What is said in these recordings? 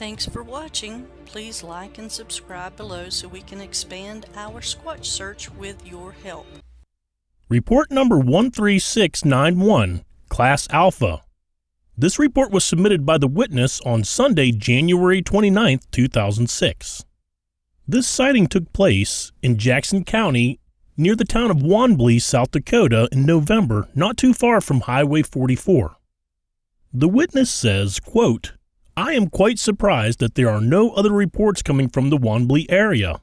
Thanks for watching. Please like and subscribe below so we can expand our Squatch search with your help. Report number 13691, Class Alpha. This report was submitted by the witness on Sunday, January 29, 2006. This sighting took place in Jackson County near the town of Wanblee, South Dakota in November, not too far from Highway 44. The witness says, quote, I am quite surprised that there are no other reports coming from the Wanblee area.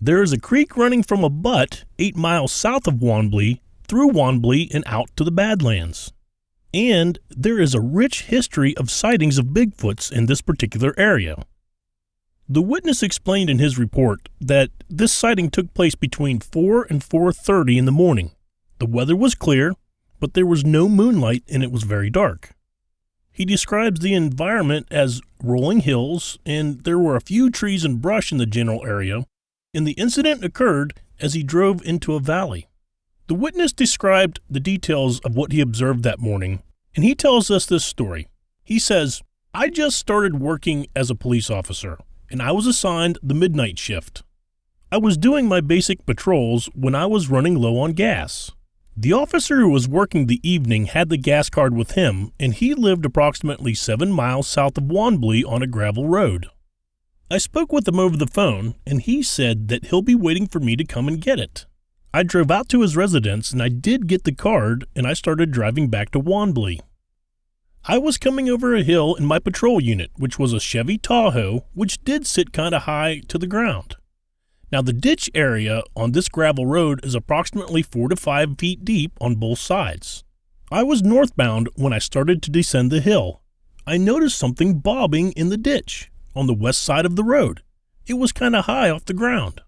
There is a creek running from a butte 8 miles south of Wanblee through Wanblee and out to the Badlands. And there is a rich history of sightings of Bigfoots in this particular area. The witness explained in his report that this sighting took place between 4 and 4:30 in the morning. The weather was clear, but there was no moonlight and it was very dark. He describes the environment as rolling hills and there were a few trees and brush in the general area, and the incident occurred as he drove into a valley. The witness described the details of what he observed that morning, and he tells us this story. He says, I just started working as a police officer, and I was assigned the midnight shift. I was doing my basic patrols when I was running low on gas. The officer who was working the evening had the gas card with him, and he lived approximately seven miles south of Wanblee on a gravel road. I spoke with him over the phone, and he said that he'll be waiting for me to come and get it. I drove out to his residence and I did get the card and I started driving back to Wanblee. I was coming over a hill in my patrol unit, which was a Chevy Tahoe, which did sit kind of high to the ground. Now, the ditch area on this gravel road is approximately 4 to 5 feet deep on both sides. I was northbound when I started to descend the hill. I noticed something bobbing in the ditch on the west side of the road. It was kind of high off the ground.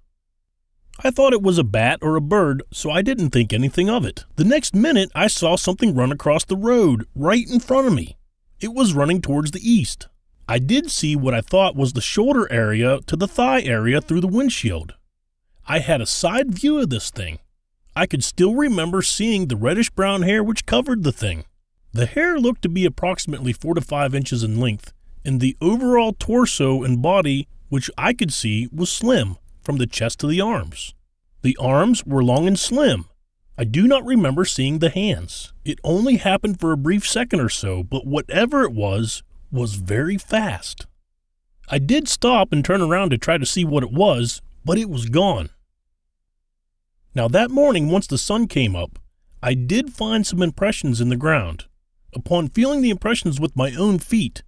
I thought it was a bat or a bird, so I didn't think anything of it. The next minute, I saw something run across the road right in front of me. It was running towards the east. I did see what I thought was the shoulder area to the thigh area through the windshield. I had a side view of this thing. I could still remember seeing the reddish brown hair which covered the thing. The hair looked to be approximately 4 to 5 inches in length, and the overall torso and body, which I could see, was slim, from the chest to the arms. The arms were long and slim. I do not remember seeing the hands. It only happened for a brief second or so, but whatever it was, was very fast. I did stop and turn around to try to see what it was, but it was gone. Now that morning, once the sun came up, I did find some impressions in the ground. Upon feeling the impressions with my own feet,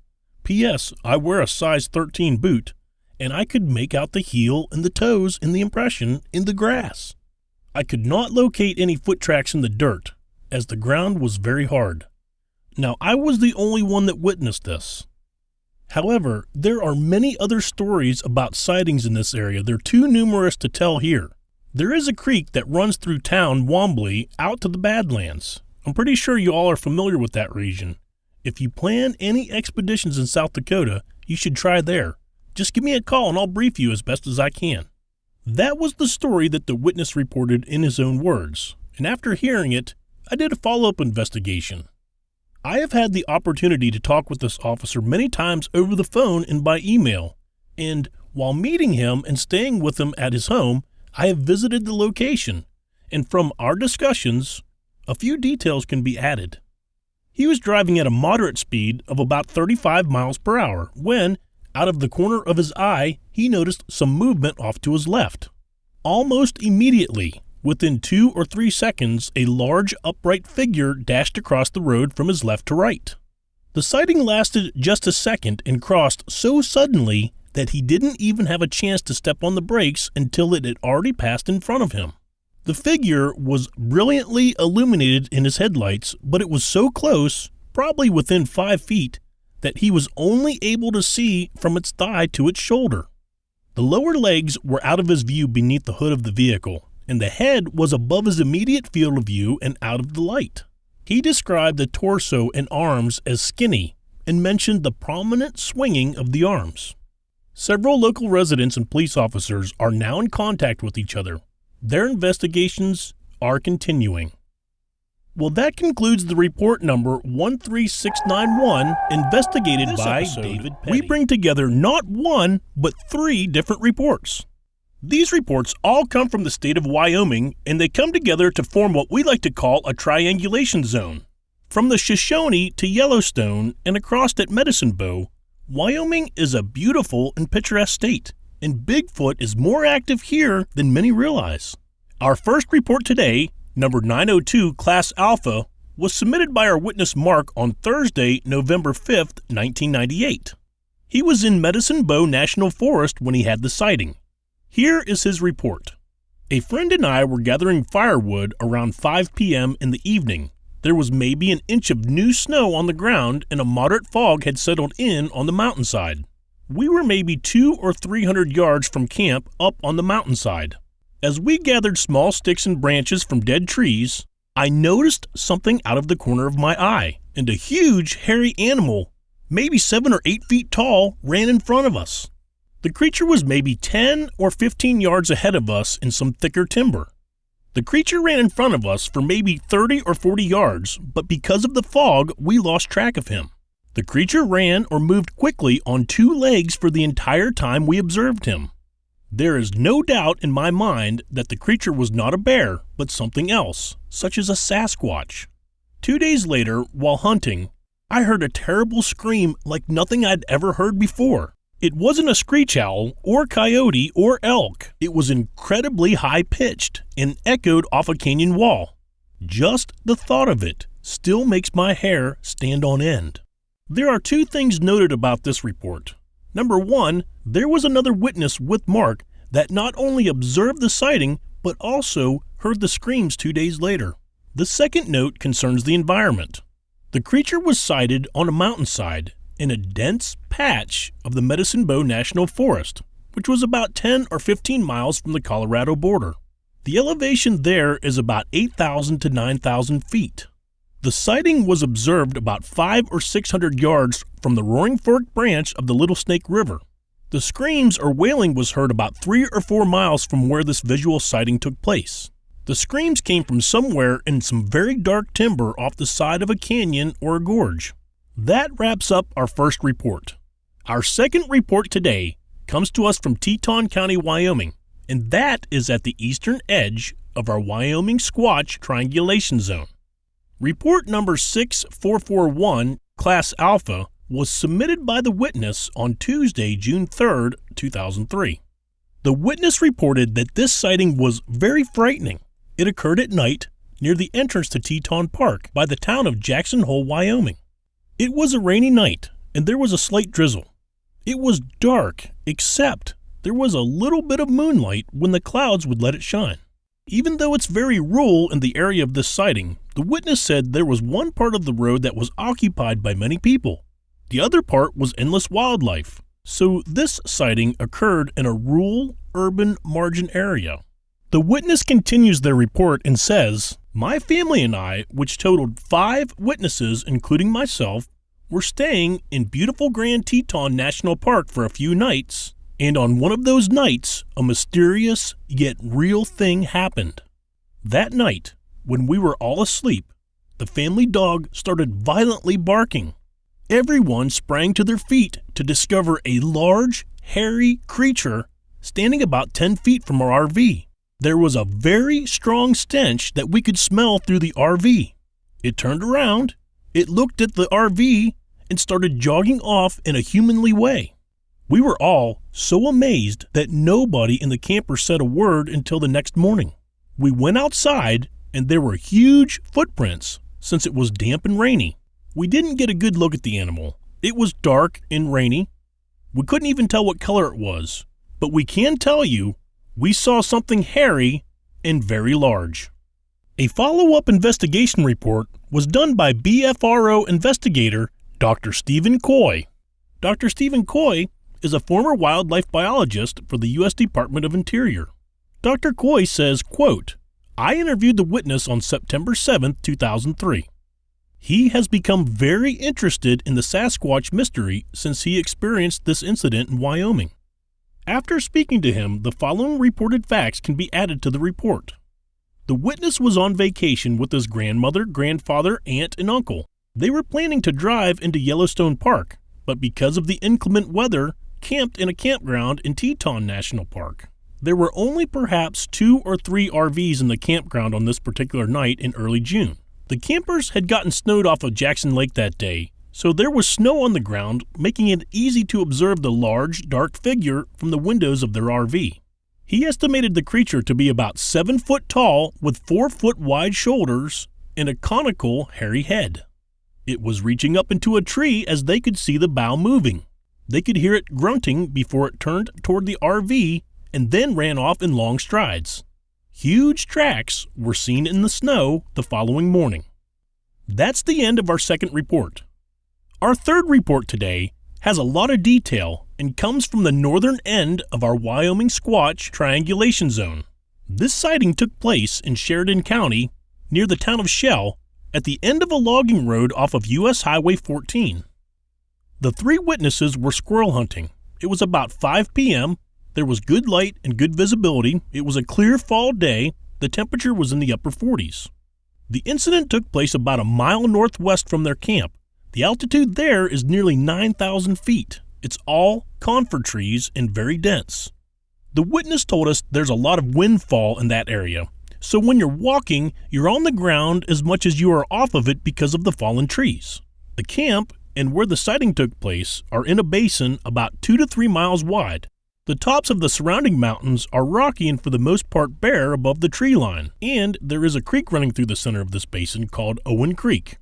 P.S. I wear a size 13 boot, and I could make out the heel and the toes in the impression in the grass. I could not locate any foot tracks in the dirt, as the ground was very hard. Now, I was the only one that witnessed this. However, there are many other stories about sightings in this area. They're too numerous to tell here. There is a creek that runs through town Wanblee out to the Badlands. I'm pretty sure you all are familiar with that region. If you plan any expeditions in South Dakota, you should try there. Just give me a call and I'll brief you as best as I can. That was the story that the witness reported in his own words, and after hearing it, I did a follow up investigation. I have had the opportunity to talk with this officer many times over the phone and by email, and while meeting him and staying with him at his home, I have visited the location, and from our discussions, a few details can be added. He was driving at a moderate speed of about 35 miles per hour when, out of the corner of his eye, he noticed some movement off to his left. Almost immediately, within two or three seconds, a large upright figure dashed across the road from his left to right. The sighting lasted just a second and crossed so suddenly that he didn't even have a chance to step on the brakes until it had already passed in front of him. The figure was brilliantly illuminated in his headlights, but it was so close, probably within five feet, that he was only able to see from its thigh to its shoulder. The lower legs were out of his view beneath the hood of the vehicle, and the head was above his immediate field of view and out of the light. He described the torso and arms as skinny and mentioned the prominent swinging of the arms. Several local residents and police officers are now in contact with each other. Their investigations are continuing. Well, that concludes the report number 13691, investigated This by episode, David Petty. We bring together not one, but three different reports. These reports all come from the state of Wyoming, and they come together to form what we like to call a triangulation zone. From the Shoshone to Yellowstone and across at Medicine Bow, Wyoming is a beautiful and picturesque state, and Bigfoot is more active here than many realize. Our first report today, number 902 Class Alpha, was submitted by our witness Mark on Thursday, November 5th, 1998. He was in Medicine Bow National Forest when he had the sighting. Here is his report. A friend and I were gathering firewood around 5 p.m. in the evening. There was maybe an inch of new snow on the ground and a moderate fog had settled in on the mountainside. We were maybe two or three hundred yards from camp up on the mountainside. As we gathered small sticks and branches from dead trees, I noticed something out of the corner of my eye, and a huge, hairy animal, maybe seven or eight feet tall, ran in front of us. The creature was maybe 10 or 15 yards ahead of us in some thicker timber. The creature ran in front of us for maybe 30 or 40 yards, but because of the fog, we lost track of him. The creature ran or moved quickly on two legs for the entire time we observed him. There is no doubt in my mind that the creature was not a bear, but something else, such as a Sasquatch. Two days later, while hunting, I heard a terrible scream like nothing I'd ever heard before. It wasn't a screech owl, or coyote, or elk. It was incredibly high pitched and echoed off a canyon wall. Just the thought of it still makes my hair stand on end. There are two things noted about this report. Number one, there was another witness with Mark that not only observed the sighting, but also heard the screams two days later. The second note concerns the environment. The creature was sighted on a mountainside in a dense patch of the Medicine Bow National Forest, which was about 10 or 15 miles from the Colorado border. The elevation there is about 8,000 to 9,000 feet. The sighting was observed about 5 or 600 yards from the Roaring Fork branch of the Little Snake River. The screams or wailing was heard about 3 or 4 miles from where this visual sighting took place. The screams came from somewhere in some very dark timber off the side of a canyon or a gorge. That wraps up our first report. Our second report today comes to us from Teton County, Wyoming, and that is at the eastern edge of our Wyoming Squatch Triangulation Zone. Report number 6441, Class Alpha, was submitted by the witness on Tuesday, June 3, 2003. The witness reported that this sighting was very frightening. It occurred at night near the entrance to Teton Park by the town of Jackson Hole, Wyoming. It was a rainy night and there was a slight drizzle. It was dark, except there was a little bit of moonlight when the clouds would let it shine. Even though it's very rural in the area of this sighting, the witness said there was one part of the road that was occupied by many people. The other part was endless wildlife. So this sighting occurred in a rural, urban margin area. The witness continues their report and says, My family and I, which totaled five witnesses, including myself, were staying in beautiful Grand Teton National Park for a few nights, and on one of those nights, a mysterious yet real thing happened. That night, when we were all asleep, the family dog started violently barking. Everyone sprang to their feet to discover a large, hairy creature standing about 10 feet from our RV. There was a very strong stench that we could smell through the RV. It turned around, it looked at the RV, and started jogging off in a humanly way. We were all so amazed that nobody in the camper said a word until the next morning. We went outside and there were huge footprints since it was damp and rainy. We didn't get a good look at the animal. It was dark and rainy. We couldn't even tell what color it was, but we can tell you we saw something hairy and very large. A follow up investigation report was done by BFRO investigator Dr. Stephen Coy. Dr. Stephen Coy is a former wildlife biologist for the U.S. Department of Interior. Dr. Coy says, quote, I interviewed the witness on September 7, 2003. He has become very interested in the Sasquatch mystery since he experienced this incident in Wyoming. After speaking to him, the following reported facts can be added to the report. The witness was on vacation with his grandmother, grandfather, aunt, and uncle. They were planning to drive into Yellowstone Park, but because of the inclement weather, camped in a campground in Teton National Park. There were only perhaps two or three RVs in the campground on this particular night in early June. The campers had gotten snowed off of Jackson Lake that day, so there was snow on the ground, making it easy to observe the large, dark figure from the windows of their RV. He estimated the creature to be about seven foot tall with four foot wide shoulders and a conical, hairy head. It was reaching up into a tree as they could see the bough moving. They could hear it grunting before it turned toward the RV and then ran off in long strides. Huge tracks were seen in the snow the following morning. That's the end of our second report. Our third report today has a lot of detail and comes from the northern end of our Wyoming Squatch triangulation zone. This sighting took place in Sheridan County near the town of Shell at the end of a logging road off of US Highway 14. The three witnesses were squirrel hunting. It was about 5 p.m. There was good light and good visibility. It was a clear fall day. The temperature was in the upper 40s. The incident took place about a mile northwest from their camp. The altitude there is nearly 9,000 feet. It's all conifer trees and very dense. The witness told us there's a lot of windfall in that area, so when you're walking, you're on the ground as much as you are off of it because of the fallen trees. The camp and where the sighting took place are in a basin about two to three miles wide. The tops of the surrounding mountains are rocky and for the most part bare above the tree line, and there is a creek running through the center of this basin called Owen Creek.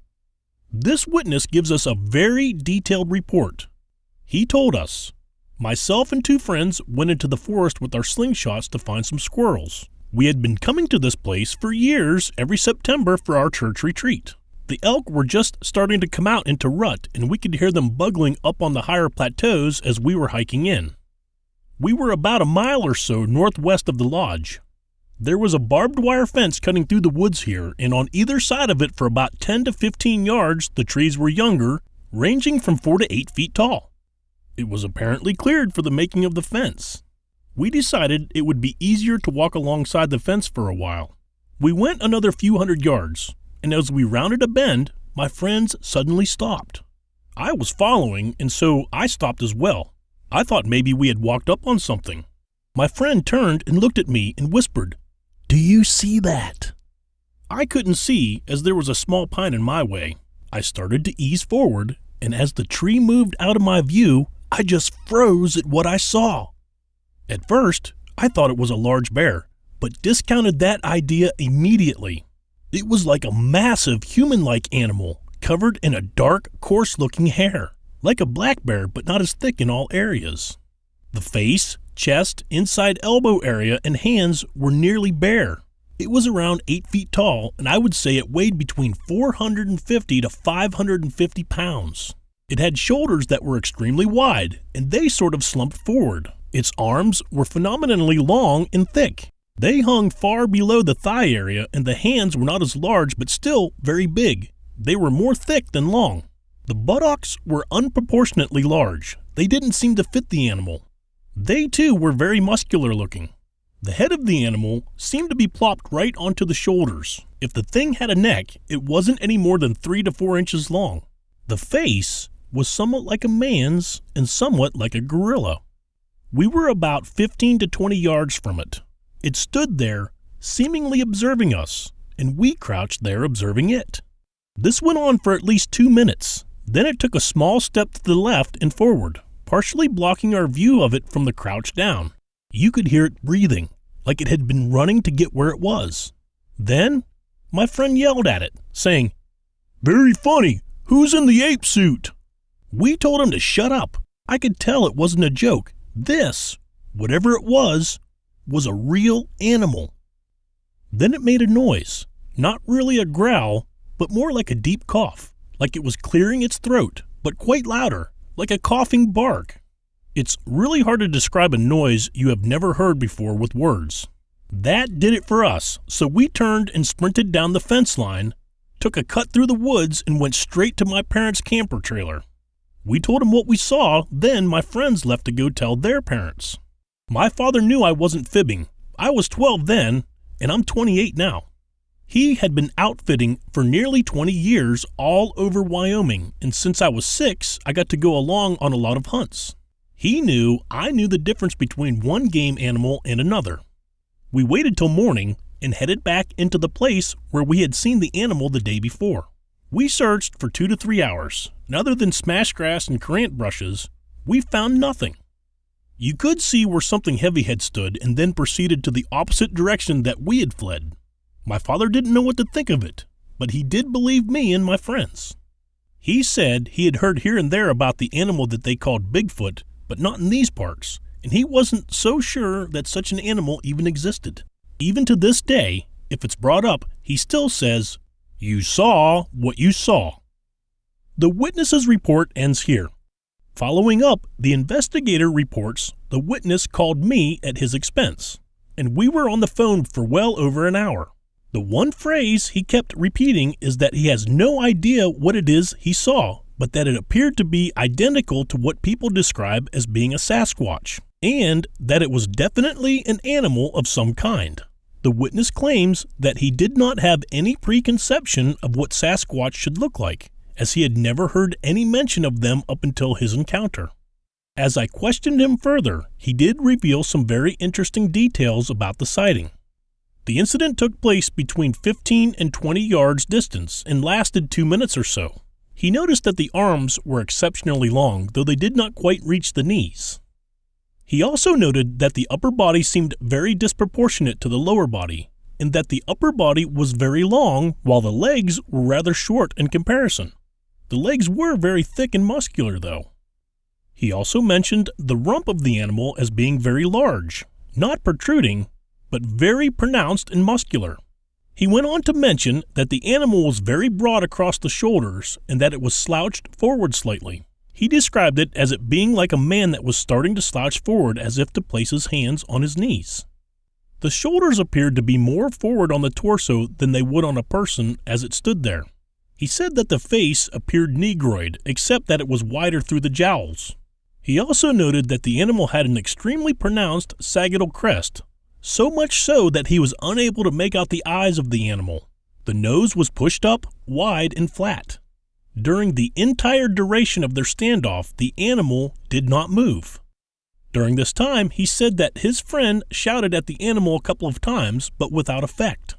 This witness gives us a very detailed report. He told us, Myself and two friends went into the forest with our slingshots to find some squirrels. We had been coming to this place for years every September for our church retreat. The elk were just starting to come out into rut, and we could hear them bugling up on the higher plateaus as we were hiking in. We were about a mile or so northwest of the lodge. There was a barbed wire fence cutting through the woods here, and on either side of it for about 10 to 15 yards, the trees were younger, ranging from 4 to 8 feet tall. It was apparently cleared for the making of the fence. We decided it would be easier to walk alongside the fence for a while. We went another few hundred yards, and as we rounded a bend, my friends suddenly stopped. I was following, and so I stopped as well. I thought maybe we had walked up on something. My friend turned and looked at me and whispered, Do you see that? I couldn't see as there was a small pine in my way. I started to ease forward, and as the tree moved out of my view, I just froze at what I saw. At first, I thought it was a large bear, but discounted that idea immediately. It was like a massive human like animal covered in a dark, coarse looking hair, like a black bear, but not as thick in all areas. The face, chest, inside elbow area, and hands were nearly bare. It was around 8 feet tall, and I would say it weighed between 450 to 550 pounds. It had shoulders that were extremely wide, and they sort of slumped forward. Its arms were phenomenally long and thick. They hung far below the thigh area, and the hands were not as large but still very big. They were more thick than long. The buttocks were unproportionately large. They didn't seem to fit the animal. They too were very muscular looking. The head of the animal seemed to be plopped right onto the shoulders. If the thing had a neck, it wasn't any more than three to four inches long. The face was somewhat like a man's and somewhat like a gorilla. We were about 15 to 20 yards from it. It stood there, seemingly observing us, and we crouched there observing it. This went on for at least two minutes. Then it took a small step to the left and forward, partially blocking our view of it from the crouch down. You could hear it breathing, like it had been running to get where it was. Then, my friend yelled at it, saying, Very funny, who's in the ape suit? We told him to shut up. I could tell it wasn't a joke. This, whatever it was, was a real animal. Then it made a noise, not really a growl, but more like a deep cough, like it was clearing its throat, but quite louder, like a coughing bark. It's really hard to describe a noise you have never heard before with words. That did it for us, so we turned and sprinted down the fence line, took a cut through the woods, and went straight to my parents' camper trailer. We told him what we saw, then my friends left to go tell their parents. My father knew I wasn't fibbing. I was 12 then, and I'm 28 now. He had been outfitting for nearly 20 years all over Wyoming, and since I was six, I got to go along on a lot of hunts. He knew I knew the difference between one game animal and another. We waited till morning and headed back into the place where we had seen the animal the day before. We searched for two to three hours, and other than smash grass and currant brushes, we found nothing. You could see where something heavy had stood and then proceeded to the opposite direction that we had fled. My father didn't know what to think of it, but he did believe me and my friends. He said he had heard here and there about the animal that they called Bigfoot, but not in these parts, and he wasn't so sure that such an animal even existed. Even to this day, if it's brought up, he still says, You saw what you saw. The witness's report ends here. Following up, the investigator reports the witness called me at his expense, and we were on the phone for well over an hour. The one phrase he kept repeating is that he has no idea what it is he saw, but that it appeared to be identical to what people describe as being a Sasquatch, and that it was definitely an animal of some kind. The witness claims that he did not have any preconception of what Sasquatch should look like, as he had never heard any mention of them up until his encounter. As I questioned him further, he did reveal some very interesting details about the sighting. The incident took place between 15 and 20 yards distance and lasted two minutes or so. He noticed that the arms were exceptionally long, though they did not quite reach the knees. He also noted that the upper body seemed very disproportionate to the lower body, and that the upper body was very long while the legs were rather short in comparison. The legs were very thick and muscular, though. He also mentioned the rump of the animal as being very large, not protruding, but very pronounced and muscular. He went on to mention that the animal was very broad across the shoulders and that it was slouched forward slightly. He described it as it being like a man that was starting to slouch forward as if to place his hands on his knees. The shoulders appeared to be more forward on the torso than they would on a person as it stood there. He said that the face appeared negroid, except that it was wider through the jowls. He also noted that the animal had an extremely pronounced sagittal crest, so much so that he was unable to make out the eyes of the animal. The nose was pushed up, wide, and flat. During the entire duration of their standoff, the animal did not move. During this time, he said that his friend shouted at the animal a couple of times, but without effect.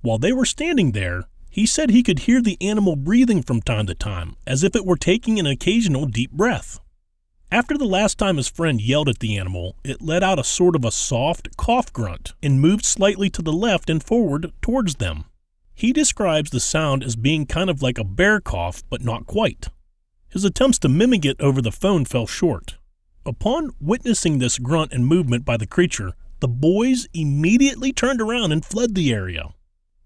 While they were standing there, he said he could hear the animal breathing from time to time, as if it were taking an occasional deep breath. After the last time his friend yelled at the animal, it let out a sort of a soft cough grunt and moved slightly to the left and forward towards them. He describes the sound as being kind of like a bear cough, but not quite. His attempts to mimic it over the phone fell short. Upon witnessing this grunt and movement by the creature, the boys immediately turned around and fled the area.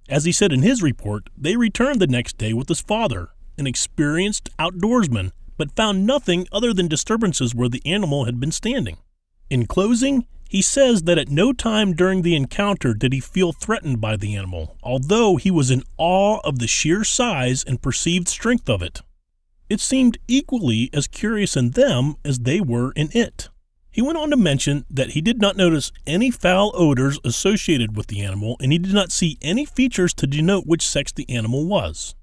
As he said in his report, they returned the next day with his father, an experienced outdoorsman, but found nothing other than disturbances where the animal had been standing. In closing, he says that at no time during the encounter did he feel threatened by the animal, although he was in awe of the sheer size and perceived strength of it. It seemed equally as curious in them as they were in it. He went on to mention that he did not notice any foul odors associated with the animal and he did not see any features to denote which sex the animal was.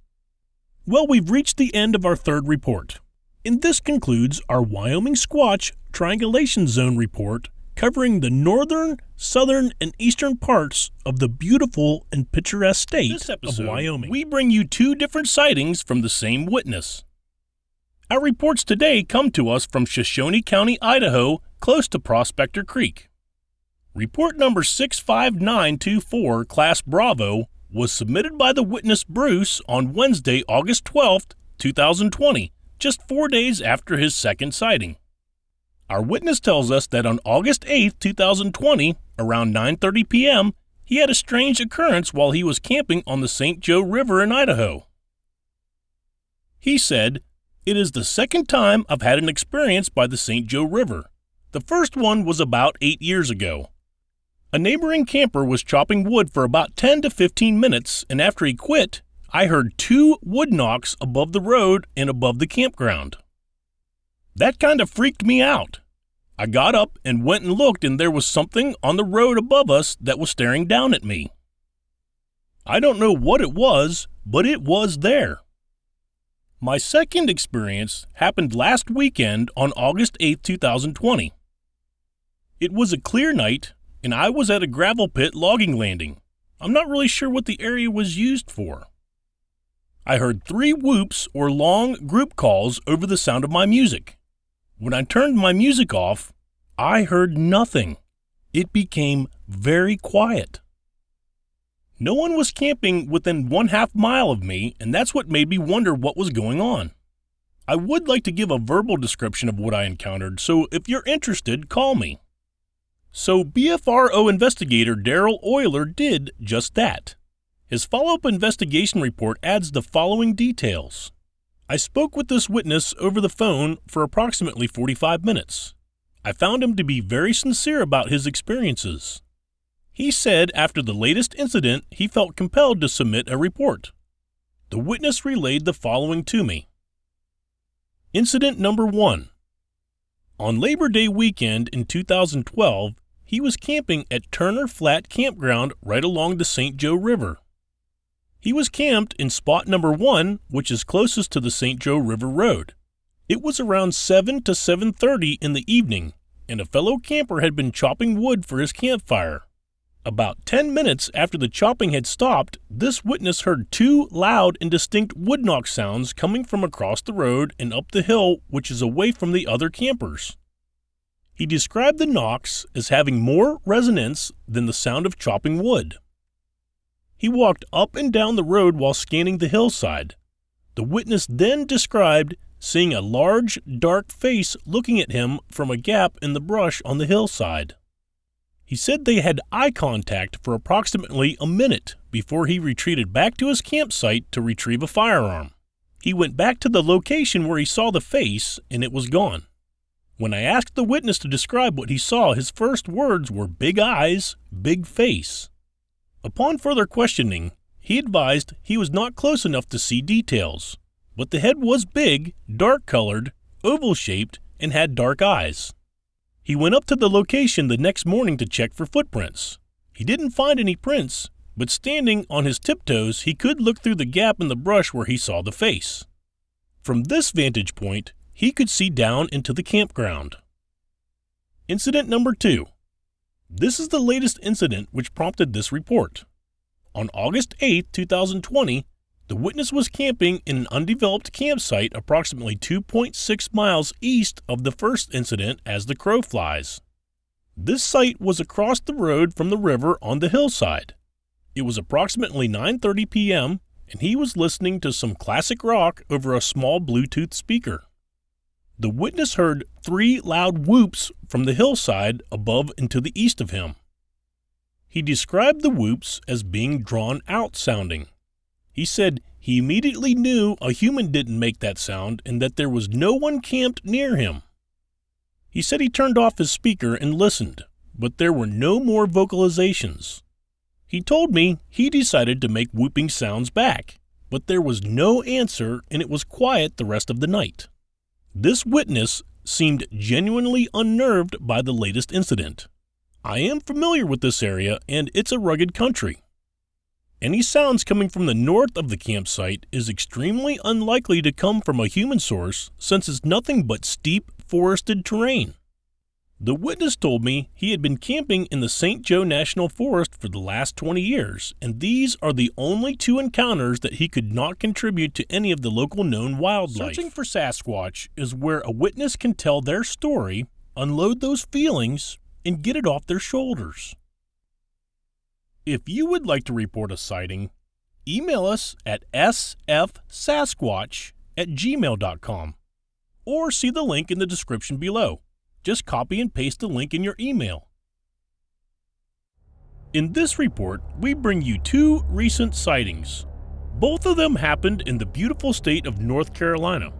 Well, we've reached the end of our third report. And this concludes our Wyoming Squatch Triangulation Zone report covering the northern, southern, and eastern parts of the beautiful and picturesque state episode, of Wyoming. We bring you two different sightings from the same witness. Our reports today come to us from Shoshone County, Idaho, close to Prospector Creek. Report number 65924, Class Bravo, was submitted by the witness Bruce on Wednesday, August 12, 2020, just four days after his second sighting. Our witness tells us that on August 8, 2020, around 9:30 p.m., he had a strange occurrence while he was camping on the St. Joe River in Idaho. He said, "It is the second time I've had an experience by the St. Joe River. The first one was about 8 years ago. A neighboring camper was chopping wood for about 10 to 15 minutes, and after he quit, I heard two wood knocks above the road and above the campground. That kind of freaked me out. I got up and went and looked, and there was something on the road above us that was staring down at me. I don't know what it was, but it was there. My second experience happened last weekend on August 8, 2020. It was a clear night, and I was at a gravel pit logging landing. I'm not really sure what the area was used for. I heard three whoops or long group calls over the sound of my music. When I turned my music off, I heard nothing. It became very quiet. No one was camping within one half mile of me, and that's what made me wonder what was going on. I would like to give a verbal description of what I encountered, so if you're interested, call me. So BFRO investigator Daryl Euler did just that. His follow up investigation report adds the following details. I spoke with this witness over the phone for approximately 45 minutes. I found him to be very sincere about his experiences. He said after the latest incident, he felt compelled to submit a report. The witness relayed the following to me. Incident number one. On Labor Day weekend in 2012, he was camping at Turner Flat Campground right along the St. Joe River. He was camped in spot number one, which is closest to the St. Joe River Road. It was around 7 to 7.30 in the evening, and a fellow camper had been chopping wood for his campfire. About 10 minutes after the chopping had stopped, this witness heard two loud and distinct wood knock sounds coming from across the road and up the hill, which is away from the other campers. He described the knocks as having more resonance than the sound of chopping wood. He walked up and down the road while scanning the hillside. The witness then described seeing a large, dark face looking at him from a gap in the brush on the hillside. He said they had eye contact for approximately a minute before he retreated back to his campsite to retrieve a firearm. He went back to the location where he saw the face and it was gone. When I asked the witness to describe what he saw, his first words were big eyes, big face. Upon further questioning, he advised he was not close enough to see details, but the head was big, dark colored, oval shaped, and had dark eyes. He went up to the location the next morning to check for footprints. He didn't find any prints, but standing on his tiptoes, he could look through the gap in the brush where he saw the face. From this vantage point, he could see down into the campground. Incident number two. This is the latest incident which prompted this report. On August 8, 2020, the witness was camping in an undeveloped campsite approximately 2.6 miles east of the first incident as the crow flies. This site was across the road from the river on the hillside. It was approximately 9:30 p.m. and he was listening to some classic rock over a small Bluetooth speaker. The witness heard three loud whoops from the hillside above and to the east of him. He described the whoops as being drawn out sounding. He said he immediately knew a human didn't make that sound and that there was no one camped near him. He said he turned off his speaker and listened, but there were no more vocalizations. He told me he decided to make whooping sounds back, but there was no answer and it was quiet the rest of the night. This witness seemed genuinely unnerved by the latest incident. I am familiar with this area and it's a rugged country. Any sounds coming from the north of the campsite is extremely unlikely to come from a human source since it's nothing but steep, forested terrain. The witness told me he had been camping in the St. Joe National Forest for the last 20 years, and these are the only two encounters that he could not contribute to any of the local known wildlife. Searching for Sasquatch is where a witness can tell their story, unload those feelings, and get it off their shoulders. If you would like to report a sighting, email us at sfsasquatch at gmail.com or see the link in the description below. Just copy and paste the link in your email. In this report, we bring you two recent sightings. Both of them happened in the beautiful state of North Carolina.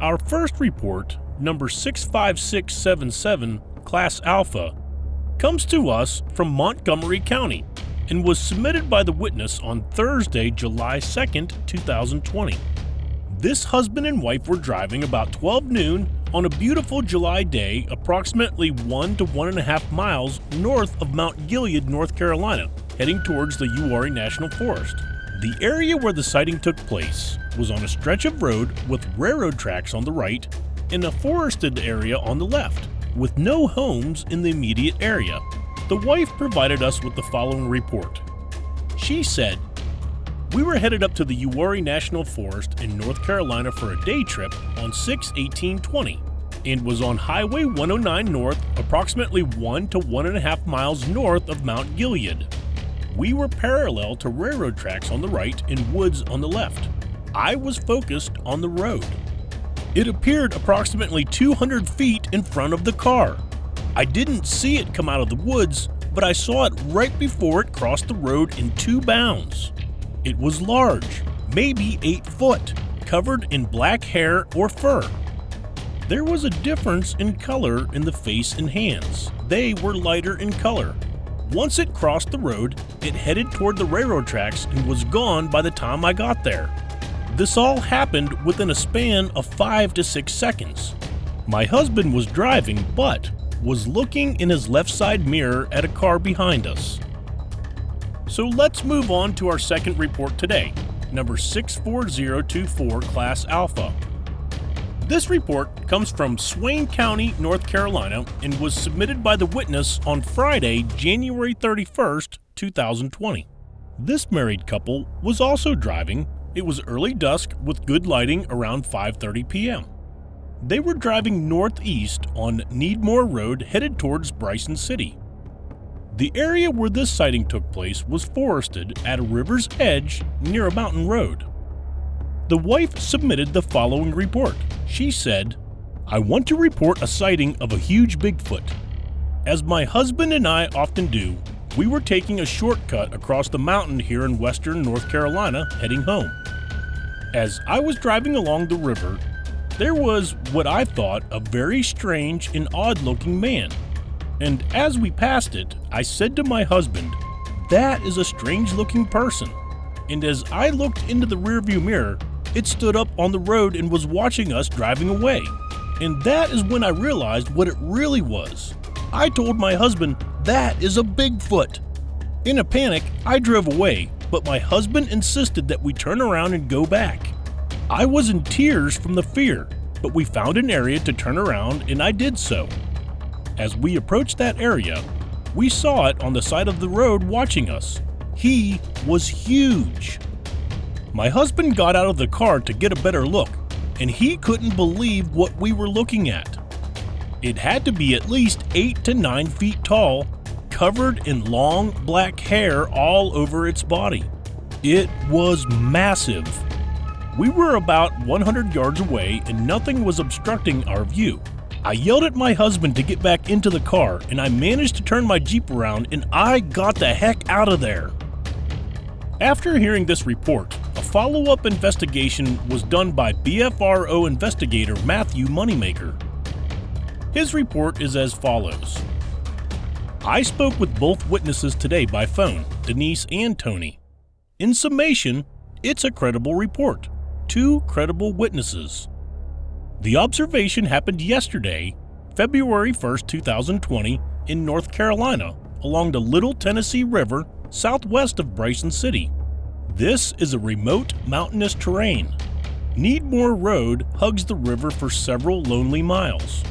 Our first report, number 65677, Class Alpha, comes to us from Montgomery County and was submitted by the witness on Thursday, July 2nd, 2020. This husband and wife were driving about 12 noon on a beautiful July day, approximately one to one and a half miles north of Mount Gilead, North Carolina, heading towards the Uwharrie National Forest. The area where the sighting took place was on a stretch of road with railroad tracks on the right and a forested area on the left, with no homes in the immediate area. The wife provided us with the following report. She said, We were headed up to the Uwharrie National Forest in North Carolina for a day trip on 6 1820 and was on Highway 109 North, approximately one to one and a half miles north of Mount Gilead. We were parallel to railroad tracks on the right and woods on the left. I was focused on the road. It appeared approximately 200 feet in front of the car. I didn't see it come out of the woods, but I saw it right before it crossed the road in two bounds. It was large, maybe 8 foot, covered in black hair or fur. There was a difference in color in the face and hands. They were lighter in color. Once it crossed the road, it headed toward the railroad tracks and was gone by the time I got there. This all happened within a span of 5 to 6 seconds. My husband was driving, but was looking in his left side mirror at a car behind us. So let's move on to our second report today, number 64024 Class Alpha. This report comes from Swain County, North Carolina, and was submitted by the witness on Friday, January 31st, 2020. This married couple was also driving. It was early dusk with good lighting around 5:30 p.m. They were driving northeast on Needmore Road headed towards Bryson City. The area where this sighting took place was forested at a river's edge near a mountain road. The wife submitted the following report. She said, I want to report a sighting of a huge Bigfoot. As my husband and I often do, we were taking a shortcut across the mountain here in western North Carolina heading home. As I was driving along the river, there was what I thought a very strange and odd looking man. And as we passed it, I said to my husband, That is a strange looking person. And as I looked into the rearview mirror, it stood up on the road and was watching us driving away. And that is when I realized what it really was. I told my husband, That is a Bigfoot. In a panic, I drove away, but my husband insisted that we turn around and go back. I was in tears from the fear, but we found an area to turn around and I did so. As we approached that area, we saw it on the side of the road watching us. He was huge. My husband got out of the car to get a better look, and he couldn't believe what we were looking at. It had to be at least 8 to 9 feet tall, covered in long black hair all over its body. It was massive. We were about 100 yards away and nothing was obstructing our view. I yelled at my husband to get back into the car and I managed to turn my Jeep around and I got the heck out of there. After hearing this report, a follow up investigation was done by BFRO investigator Matthew Moneymaker. His report is as follows I spoke with both witnesses today by phone, Denise and Tony. In summation, it's a credible report. Two credible witnesses. The observation happened yesterday, February 1, 2020, in North Carolina, along the Little Tennessee River southwest of Bryson City. This is a remote mountainous terrain. Needmore Road hugs the river for several lonely miles.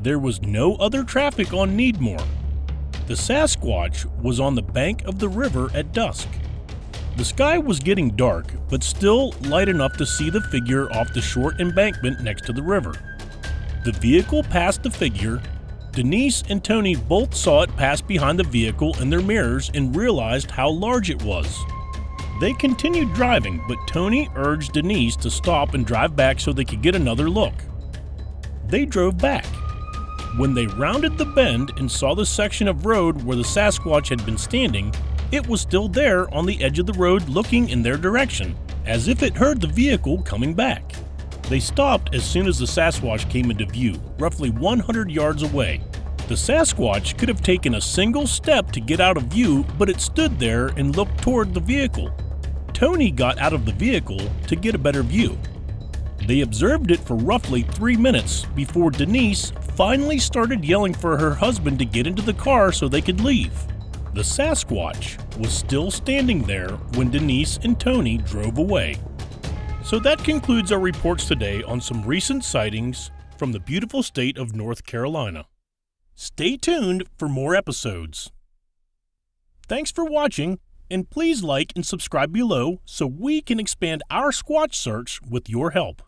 There was no other traffic on Needmore. The Sasquatch was on the bank of the river at dusk. The sky was getting dark, but still light enough to see the figure off the short embankment next to the river. The vehicle passed the figure. Denise and Tony both saw it pass behind the vehicle in their mirrors and realized how large it was. They continued driving, but Tony urged Denise to stop and drive back so they could get another look. They drove back. When they rounded the bend and saw the section of road where the Sasquatch had been standing, it was still there on the edge of the road looking in their direction, as if it heard the vehicle coming back. They stopped as soon as the Sasquatch came into view, roughly 100 yards away. The Sasquatch could have taken a single step to get out of view, but it stood there and looked toward the vehicle. Tony got out of the vehicle to get a better view. They observed it for roughly three minutes before Denise finally started yelling for her husband to get into the car so they could leave. The Sasquatch was still standing there when Denise and Tony drove away. So that concludes our reports today on some recent sightings from the beautiful state of North Carolina. Stay tuned for more episodes. Thanks for watching, and please like and subscribe below so we can expand our Squatch search with your help.